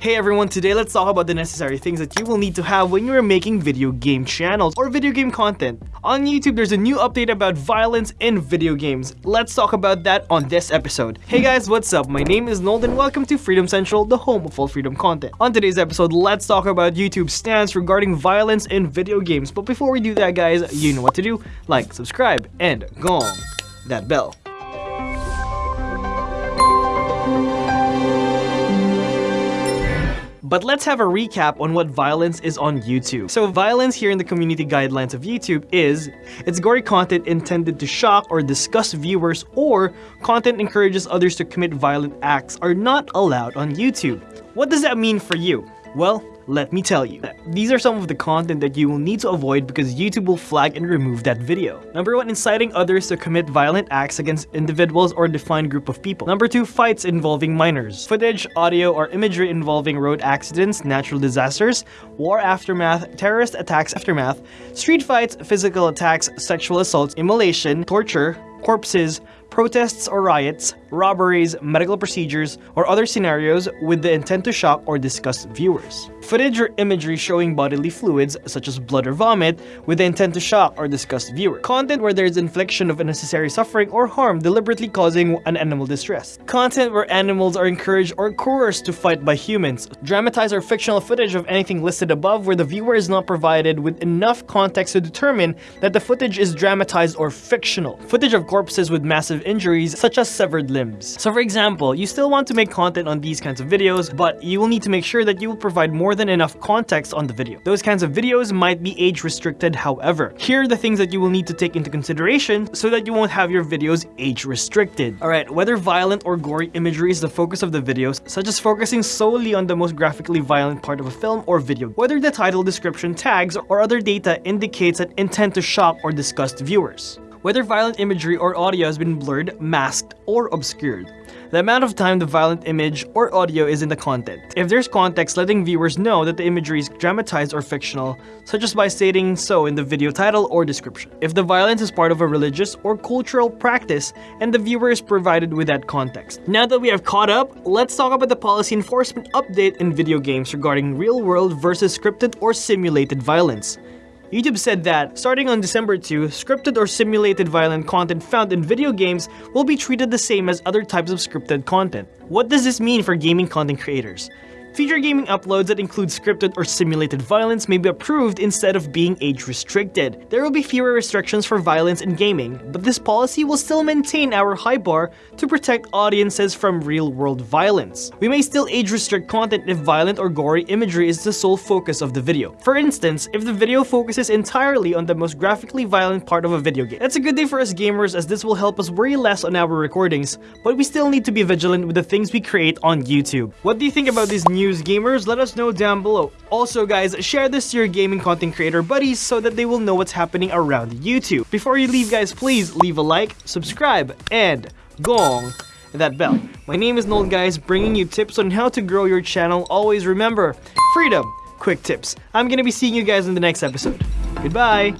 Hey everyone, today let's talk about the necessary things that you will need to have when you are making video game channels or video game content. On YouTube, there's a new update about violence in video games. Let's talk about that on this episode. Hey guys, what's up? My name is Nold and welcome to Freedom Central, the home of all freedom content. On today's episode, let's talk about YouTube's stance regarding violence in video games. But before we do that guys, you know what to do. Like, subscribe, and gong that bell. But let's have a recap on what violence is on YouTube. So violence here in the community guidelines of YouTube is, it's gory content intended to shock or disgust viewers or content encourages others to commit violent acts are not allowed on YouTube. What does that mean for you? Well, let me tell you. These are some of the content that you will need to avoid because YouTube will flag and remove that video. Number 1. Inciting others to commit violent acts against individuals or defined group of people. Number 2. Fights involving minors. Footage, audio, or imagery involving road accidents, natural disasters, war aftermath, terrorist attacks aftermath, street fights, physical attacks, sexual assaults, immolation, torture, corpses, protests or riots, robberies, medical procedures, or other scenarios with the intent to shock or disgust viewers. Footage or imagery showing bodily fluids, such as blood or vomit, with the intent to shock or disgust viewers. Content where there is infliction of unnecessary suffering or harm deliberately causing an animal distress. Content where animals are encouraged or coerced to fight by humans. Dramatized or fictional footage of anything listed above where the viewer is not provided with enough context to determine that the footage is dramatized or fictional. Footage of corpses with massive injuries, such as severed limbs. So for example, you still want to make content on these kinds of videos, but you will need to make sure that you will provide more than enough context on the video. Those kinds of videos might be age restricted however. Here are the things that you will need to take into consideration so that you won't have your videos age restricted. Alright, whether violent or gory imagery is the focus of the videos, such as focusing solely on the most graphically violent part of a film or video, whether the title, description, tags, or other data indicates an intent to shock or disgust viewers whether violent imagery or audio has been blurred, masked, or obscured. The amount of time the violent image or audio is in the content. If there's context letting viewers know that the imagery is dramatized or fictional, such as by stating so in the video title or description. If the violence is part of a religious or cultural practice and the viewer is provided with that context. Now that we have caught up, let's talk about the policy enforcement update in video games regarding real-world versus scripted or simulated violence. YouTube said that, starting on December 2, scripted or simulated violent content found in video games will be treated the same as other types of scripted content. What does this mean for gaming content creators? Future gaming uploads that include scripted or simulated violence may be approved instead of being age restricted. There will be fewer restrictions for violence in gaming, but this policy will still maintain our high bar to protect audiences from real-world violence. We may still age restrict content if violent or gory imagery is the sole focus of the video. For instance, if the video focuses entirely on the most graphically violent part of a video game. That's a good day for us gamers as this will help us worry less on our recordings, but we still need to be vigilant with the things we create on YouTube. What do you think about these new news gamers, let us know down below. Also guys, share this to your gaming content creator buddies so that they will know what's happening around YouTube. Before you leave guys, please leave a like, subscribe, and gong that bell. My name is Nold guys, bringing you tips on how to grow your channel. Always remember, freedom, quick tips. I'm gonna be seeing you guys in the next episode. Goodbye!